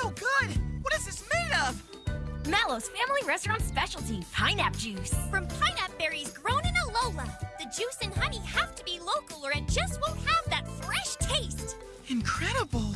so good! What is this made of? Mallow's Family Restaurant specialty, pineapple juice. From Pinap berries grown in Alola. The juice and honey have to be local or it just won't have that fresh taste. Incredible!